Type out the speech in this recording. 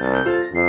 Música